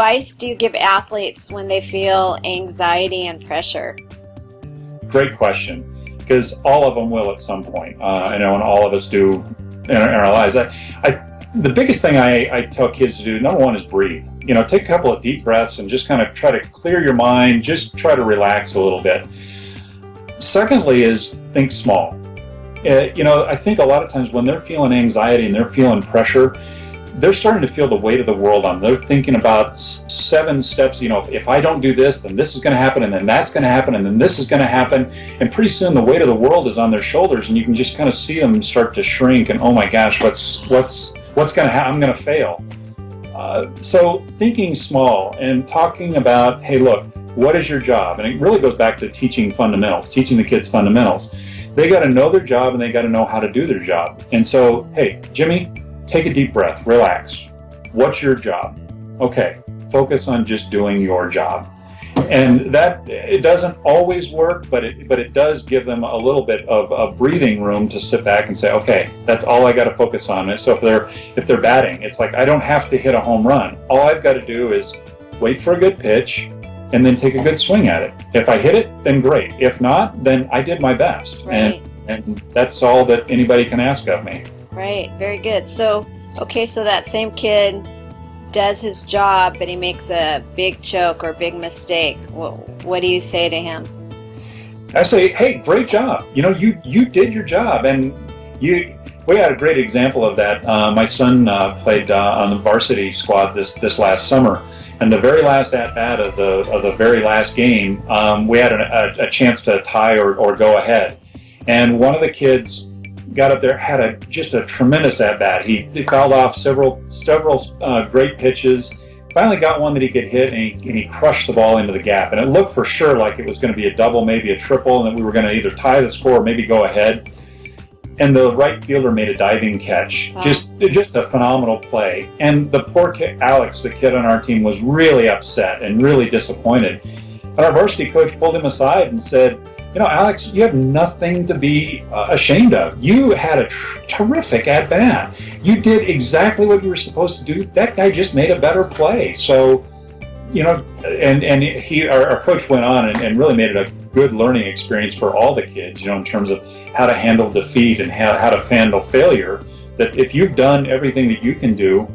advice do you give athletes when they feel anxiety and pressure? Great question, because all of them will at some point. Uh, I know, and all of us do in our, in our lives. I, I, the biggest thing I, I tell kids to do, number one, is breathe. You know, take a couple of deep breaths and just kind of try to clear your mind, just try to relax a little bit. Secondly, is think small. Uh, you know, I think a lot of times when they're feeling anxiety and they're feeling pressure, they're starting to feel the weight of the world on. They're thinking about seven steps. You know, if, if I don't do this, then this is going to happen, and then that's going to happen, and then this is going to happen. And pretty soon, the weight of the world is on their shoulders, and you can just kind of see them start to shrink. And oh my gosh, what's what's what's going to happen? I'm going to fail. Uh, so thinking small and talking about, hey, look, what is your job? And it really goes back to teaching fundamentals, teaching the kids fundamentals. They got to know their job and they got to know how to do their job. And so, hey, Jimmy, take a deep breath, relax. What's your job? Okay, focus on just doing your job. And that it doesn't always work, but it but it does give them a little bit of a breathing room to sit back and say, okay, that's all I got to focus on. So if they're if they're batting, it's like I don't have to hit a home run. All I've got to do is wait for a good pitch, and then take a good swing at it. If I hit it, then great. If not, then I did my best. Right. And, and that's all that anybody can ask of me. Right, very good. So, okay, so that same kid does his job, but he makes a big choke or big mistake. What, what do you say to him? I say, hey, great job. You know, you you did your job, and you. We had a great example of that. Uh, my son uh, played uh, on the varsity squad this this last summer, and the very last at bat of the of the very last game, um, we had a, a, chance to tie or, or go ahead. And one of the kids got up there, had a just a tremendous at bat. He, he fouled off several several uh, great pitches. Finally got one that he could hit, and he, and he crushed the ball into the gap. And it looked for sure like it was going to be a double, maybe a triple, and that we were going to either tie the score or maybe go ahead and the right fielder made a diving catch. Wow. Just just a phenomenal play. And the poor kid, Alex, the kid on our team, was really upset and really disappointed. And our varsity coach pulled him aside and said, "You know, Alex, you have nothing to be uh, ashamed of. You had a terrific at bat. You did exactly what you were supposed to do. That guy just made a better play. So." you know, and and he our, our coach went on and, and, really made it a good learning experience for all the kids. You know, in terms of how to handle defeat and how how to handle failure. That if you've done everything that you can do,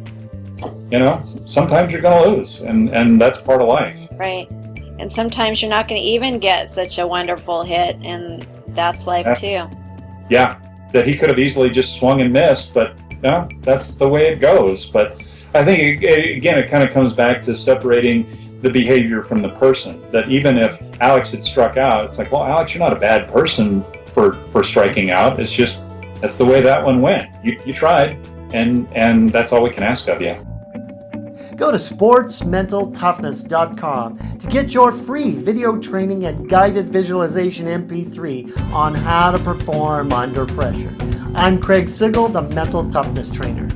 you know, sometimes you're going to lose, and and that's part of life. Right, and sometimes you're not going to even get such a wonderful hit, and that's life yeah. too. Yeah, that he could have easily just swung and missed, but know, that's the way it goes. But I think, again, it kind of comes back to separating the behavior from the person. That even if Alex had struck out, it's like, well, Alex, you're not a bad person for, for striking out. It's just, that's the way that one went. You, you tried, and, and that's all we can ask of you go to sportsmentaltoughness.com to get your free video training and guided visualization MP3 on how to perform under pressure. I'm Craig Sigl, the Mental Toughness Trainer.